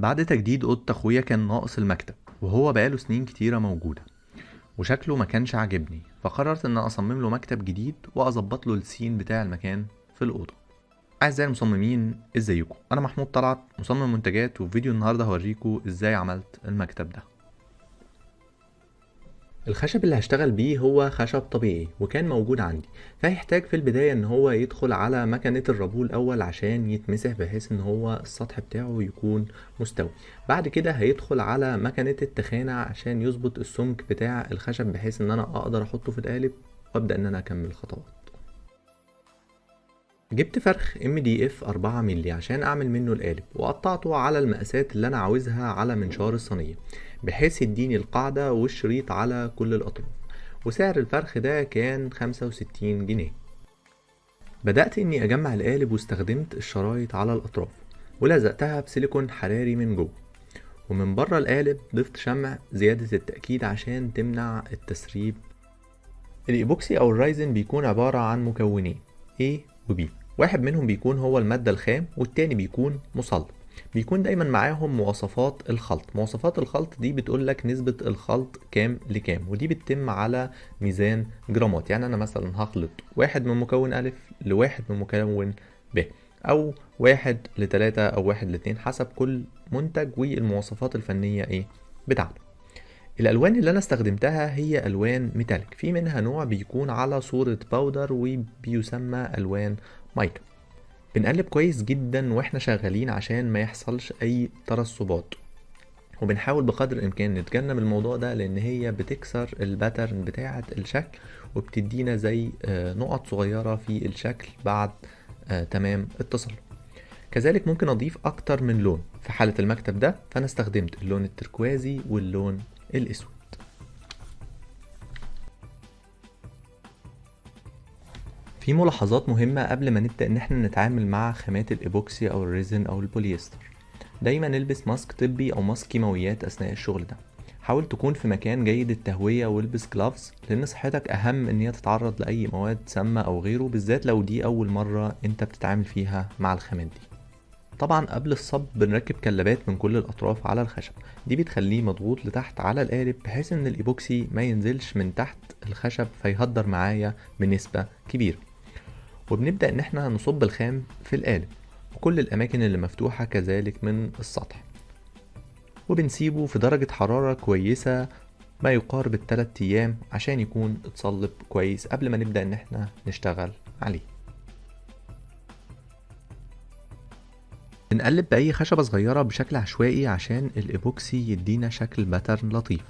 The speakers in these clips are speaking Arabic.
بعد تجديد أوضة أخويا كان ناقص المكتب وهو بقاله سنين كتيرة موجودة وشكله ما كانش عاجبني فقررت إن أصمم له مكتب جديد وأظبط له السين بتاع المكان في الأوضة. اعزائي المصممين إزيكم؟ أنا محمود طلعت مصمم منتجات وفي فيديو النهارده هوريكم إزاي عملت المكتب ده. الخشب اللي هشتغل بيه هو خشب طبيعي وكان موجود عندي فهيحتاج في البداية إن هو يدخل على مكنة الربول الأول عشان يتمسح بحيث إن هو السطح بتاعه يكون مستوي. بعد كده هيدخل على مكنة التخانة عشان يظبط السمك بتاع الخشب بحيث إن أنا أقدر أحطه في القالب وأبدأ إن أنا أكمل الخطوات. جبت فرخ ام دي اف 4 مللي عشان أعمل منه القالب وقطعته على المقاسات اللي أنا عاوزها على منشار الصينية بحيث يديني القاعدة والشريط على كل الأطراف. وسعر الفرخ ده كان 65 جنيه. بدأت إني أجمع القالب واستخدمت الشرايط على الأطراف ولزقتها بسيليكون حراري من جوه. ومن بره القالب ضفت شمع زيادة التأكيد عشان تمنع التسريب. الإيبوكسي أو ال resin بيكون عبارة عن مكونين A و B. واحد منهم بيكون هو المادة الخام والتاني بيكون مصلب بيكون دايما معاهم مواصفات الخلط. مواصفات الخلط دي بتقولك نسبة الخلط كام لكام ودي بتتم على ميزان جرامات. يعني أنا مثلا هخلط واحد من مكون ألف لواحد من مكون ب أو واحد لتلاتة أو واحد لاتنين حسب كل منتج والمواصفات الفنية إيه بتاعته. الألوان اللي أنا استخدمتها هي ألوان metallic. في منها نوع بيكون على صورة powder وبيسمى ألوان مايكا بنقلب كويس جدا وإحنا شغالين عشان ما يحصلش أي ترسبات. وبنحاول بقدر الإمكان نتجنب الموضوع ده لأن هي بتكسر ال pattern بتاعة الشكل وبتدينا زي نقط صغيرة في الشكل بعد تمام التصلب كذلك ممكن أضيف أكتر من لون في حالة المكتب ده فأنا استخدمت اللون التركوازي واللون الأسود. في ملاحظات مهمة قبل ما نبدأ إن إحنا نتعامل مع خامات الإيبوكسي أو ال resin أو البوليستر. دايما البس mask طبي أو mask كيماويات أثناء الشغل ده. حاول تكون في مكان جيد التهوية والبس gloves لأن صحتك أهم إن هي تتعرض لأي مواد سامة أو غيره بالذات لو دي أول مرة أنت بتتعامل فيها مع الخامات دي. طبعا قبل الصب بنركب كلبات من كل الأطراف على الخشب. دي بتخليه مضغوط لتحت على القالب بحيث إن الإيبوكسي ما ينزلش من تحت الخشب فيهدر معايا بنسبة كبيرة. وبنبدأ إن إحنا نصب الخام في القالب وكل الأماكن اللي مفتوحة كذلك من السطح. وبنسيبه في درجة حرارة كويسة ما يقارب التلات أيام عشان يكون اتصلب كويس قبل ما نبدأ إن إحنا نشتغل عليه. بنقلب بأي خشبة صغيرة بشكل عشوائي عشان الإيبوكسي يدينا شكل pattern لطيف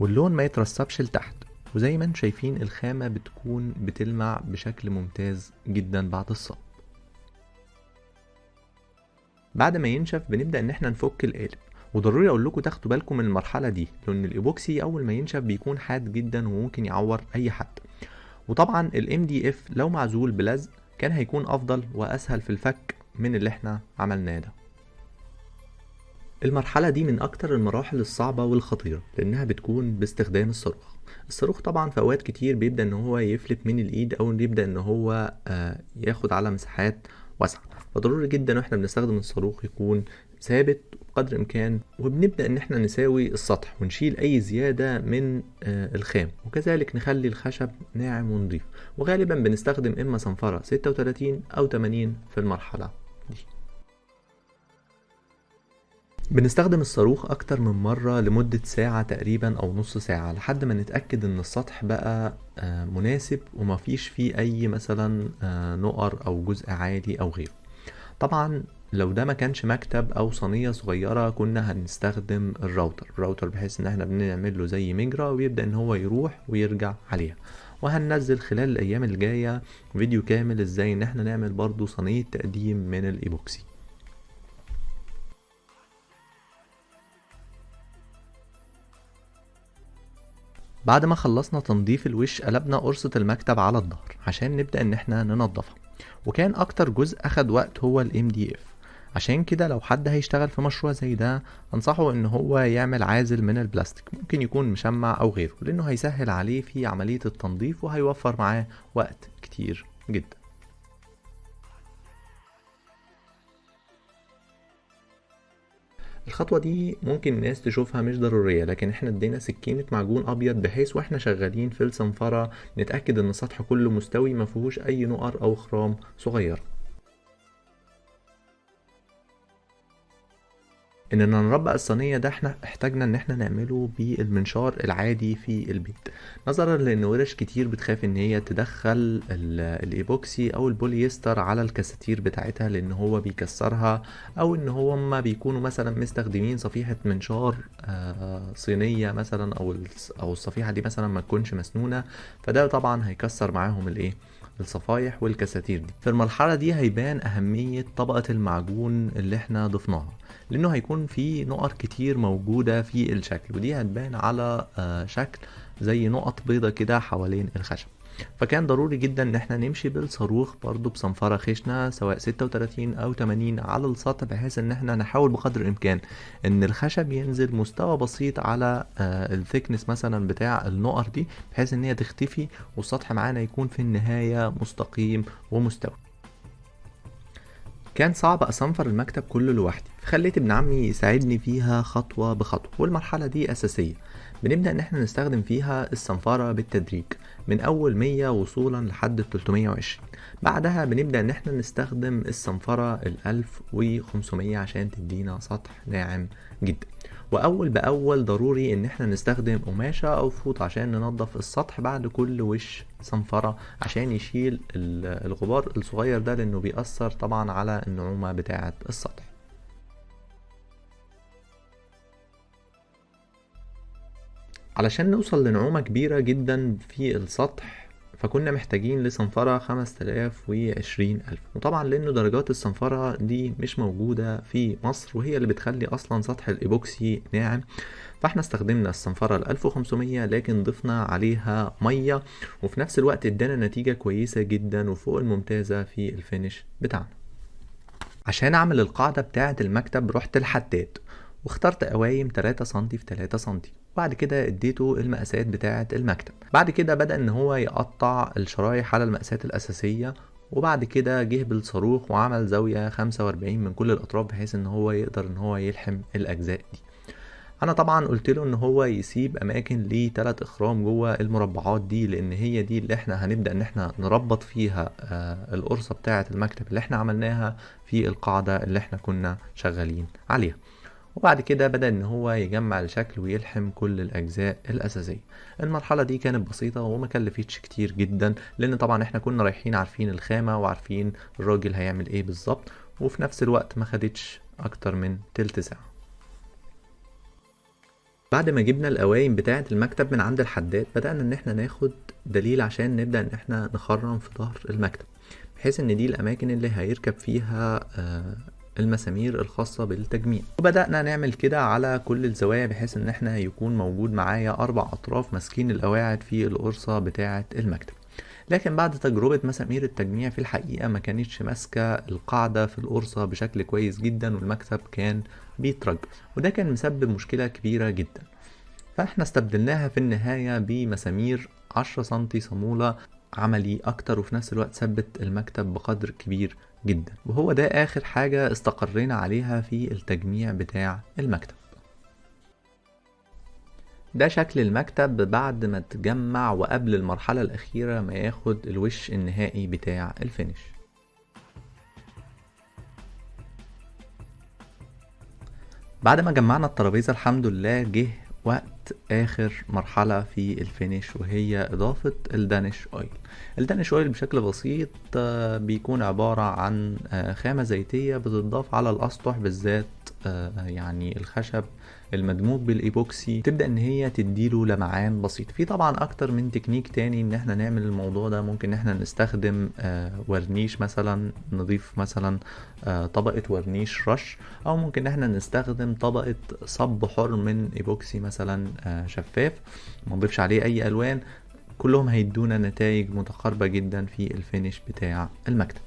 واللون ما يترسبش لتحت. وزي ما أنتم شايفين الخامة بتكون بتلمع بشكل ممتاز جدا بعد الصب بعد ما ينشف بنبدأ إن إحنا نفك القالب. وضروري أقول لكم تاخدوا بالكم من المرحلة دي لأن الايبوكسي أول ما ينشف بيكون حاد جدا وممكن يعور أي حد. وطبعا ال MDF لو معزول بلزق كان هيكون أفضل وأسهل في الفك من اللي إحنا عملناه ده. المرحلة دي من أكتر المراحل الصعبة والخطيرة لأنها بتكون باستخدام الصاروخ. الصاروخ طبعا في أوقات كتير بيبدأ إن هو يفلت من الإيد أو يبدأ إن هو آه ياخد على مساحات واسعة. فضروري جدا وإحنا بنستخدم الصاروخ يكون ثابت بقدر الإمكان وبنبدأ إن إحنا نساوي السطح ونشيل أي زيادة من آه الخام وكذلك نخلي الخشب ناعم ونضيف. وغالبا بنستخدم إما صنفرة 36 أو 80 في المرحلة. بنستخدم الصاروخ أكتر من مرة لمدة ساعة تقريبا أو نص ساعة لحد ما نتأكد إن السطح بقى مناسب ومفيش فيه أي مثلا نقر أو جزء عالي أو غيره. طبعا لو ده ما كانش مكتب أو صينية صغيرة كنا هنستخدم ال router. ال router بحيث إن إحنا بنعمل له زي مجرى ويبدأ إن هو يروح ويرجع عليها. وهننزل خلال الأيام الجاية فيديو كامل إزاي إن إحنا نعمل برضو صينية تقديم من الإيبوكسي. بعد ما خلصنا تنظيف الوش قلبنا قرصة المكتب على الظهر عشان نبدأ إن إحنا ننضفها وكان أكتر جزء أخد وقت هو الام دي اف عشان كده لو حد هيشتغل في مشروع زي ده أنصحه إن هو يعمل عازل من البلاستيك. ممكن يكون مشمع أو غيره لأنه هيسهل عليه في عملية التنظيف وهيوفر معاه وقت كتير جدا. الخطوة دي ممكن الناس تشوفها مش ضرورية لكن إحنا ادينا سكينة معجون أبيض بحيث وإحنا شغالين في الصنفرة نتأكد إن السطح كله مستوي مفيهوش أي نقر أو خرام صغيرة اننا نربق الصينية ده إحنا احتاجنا إن إحنا نعمله بالمنشار العادي في البيت. نظرا لأن ورش كتير بتخاف إن هي تدخل الإيبوكسي أو البوليستر على الكساتير بتاعتها لأن هو بيكسرها أو إن هو ما بيكونوا مثلا مستخدمين صفيحة منشار آه، صينية مثلا أو أو الصفيحة دي مثلا ما تكونش مسنونة فده طبعا هيكسر معاهم الإيه؟ الصفايح والكساتير دي في المرحلة دي هيبان أهمية طبقة المعجون اللي إحنا ضفناها لأنه هيكون في نقط كتير موجودة في الشكل ودي هتبان على آه، شكل زي نقط بيضة كده حوالين الخشب. فكان ضروري جدا إن إحنا نمشي بالصاروخ برضو بصنفرة خشنة سواء 36 أو 80 على السطح بحيث إن إحنا نحاول بقدر الإمكان إن الخشب ينزل مستوى بسيط على آه الثيكنس مثلا بتاع النقر دي بحيث إن هي تختفي والسطح معانا يكون في النهاية مستقيم ومستوي كان صعب أصنفر المكتب كله لوحدي فخليت ابن عمي يساعدني فيها خطوة بخطوة والمرحلة دي أساسية. بنبدأ إن إحنا نستخدم فيها الصنفرة بالتدريج من أول 100 وصولا لحد 320 بعدها بنبدأ إن إحنا نستخدم الصنفرة ال 1500 عشان تدينا سطح ناعم جدا. وأول بأول ضروري إن إحنا نستخدم قماشة أو فوط عشان ننظف السطح بعد كل وش صنفرة عشان يشيل الغبار الصغير ده لأنه بيأثر طبعا على النعومة بتاعة السطح. علشان نوصل لنعومة كبيرة جدا في السطح فكنا محتاجين لصنفرة خمس تلاف وعشرين ألف. وطبعا لأنه درجات الصنفرة دي مش موجودة في مصر وهي اللي بتخلي أصلا سطح الإيبوكسي ناعم. فإحنا استخدمنا الصنفرة الألف وخمسمية لكن ضفنا عليها مية وفي نفس الوقت إدانا نتيجة كويسة جدا وفوق الممتازة في الفينش بتاعنا. عشان أعمل القاعدة بتاعة المكتب رحت الحداد واخترت قوايم 3 سنتي في 3 سنتي. وبعد كده اديته المقاسات بتاعة المكتب. بعد كده بدأ إن هو يقطع الشرايح على المقاسات الأساسية وبعد كده جه بالصاروخ وعمل زاوية 45 من كل الأطراف بحيث إن هو يقدر إن هو يلحم الأجزاء دي. أنا طبعا قلت له إن هو يسيب أماكن لثلاث إخرام جوه المربعات دي لأن هي دي اللي إحنا هنبدأ إن إحنا نربط فيها آه القرصة بتاعه المكتب اللي إحنا عملناها في القاعدة اللي إحنا كنا شغالين عليها. وبعد كده بدأ إن هو يجمع الشكل ويلحم كل الأجزاء الأساسية. المرحلة دي كانت بسيطة وما كلفتش كتير جدا لأن طبعا إحنا كنا رايحين عارفين الخامة وعارفين الراجل هيعمل إيه بالظبط وفي نفس الوقت ما خدتش أكتر من تلت ساعة. بعد ما جبنا القوايم بتاعة المكتب من عند الحداد بدأنا إن إحنا ناخد دليل عشان نبدأ إن إحنا نخرم في ظهر المكتب بحيث إن دي الأماكن اللي هيركب فيها آه المسامير الخاصة بالتجميع. وبدأنا نعمل كده على كل الزوايا بحيث إن إحنا يكون موجود معايا أربع أطراف ماسكين القواعد في القرصة بتاعة المكتب. لكن بعد تجربة مسامير التجميع في الحقيقة ما كانتش ماسكة القاعدة في القرصة بشكل كويس جدا والمكتب كان بيترج وده كان مسبب مشكلة كبيرة جدا. فإحنا استبدلناها في النهاية بمسامير عشرة سنتي صامولة عملي أكتر وفي نفس الوقت ثبت المكتب بقدر كبير. جدا. وهو ده آخر حاجة استقرينا عليها في التجميع بتاع المكتب. ده شكل المكتب بعد ما تجمع وقبل المرحلة الأخيرة ما ياخد الوش النهائي بتاع ال finish. بعد ما جمعنا الترابيزة الحمد لله جه وقت آخر مرحلة في ال finish وهي إضافة ال Danish oil. ال Danish oil بشكل بسيط آه، بيكون عبارة عن آه، خامة زيتية بتضاف على الأسطح بالذات يعني الخشب المدموج بالإيبوكسي تبدأ إن هي تديله لمعان بسيط. في طبعا أكتر من تكنيك تاني إن إحنا نعمل الموضوع ده ممكن إحنا نستخدم آه ورنيش مثلا نضيف مثلا آه طبقة ورنيش رش أو ممكن إحنا نستخدم طبقة صب حر من إيبوكسي مثلا آه شفاف. ما نضيفش عليه أي ألوان كلهم هيدونا نتائج متقاربة جدا في ال finish بتاع المكتب.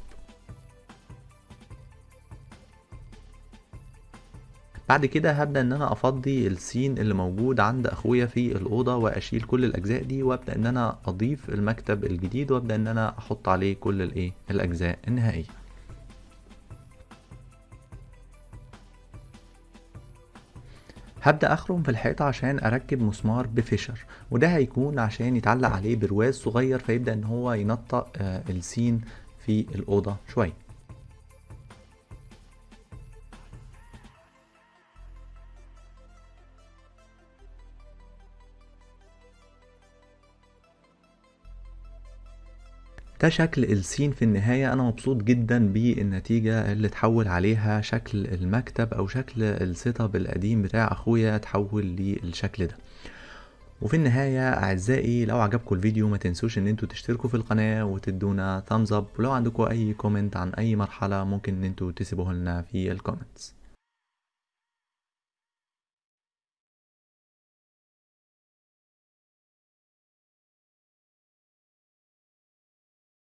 بعد كده هبدأ إن أنا أفضي السين اللي موجود عند أخويا في الأوضة وأشيل كل الأجزاء دي وأبدأ إن أنا أضيف المكتب الجديد وأبدأ إن أنا أحط عليه كل الإيه؟ الأجزاء النهائية. هبدأ أخرم في الحيطة عشان أركب مسمار بفيشر وده هيكون عشان يتعلق عليه برواز صغير فيبدأ إن هو ينطق آه، السين في الأوضة شوية. ده شكل ال scene في النهاية أنا مبسوط جدا بالنتيجة اللي تحول عليها شكل المكتب أو شكل ال setup القديم بتاع أخويا تحول للشكل ده. وفي النهاية أعزائي لو عجبكم الفيديو ما تنسوش إن أنتوا تشتركوا في القناة وتدونا thumbs up ولو عندكم أي comment عن أي مرحلة ممكن إن أنتوا تسيبوه لنا في ال comments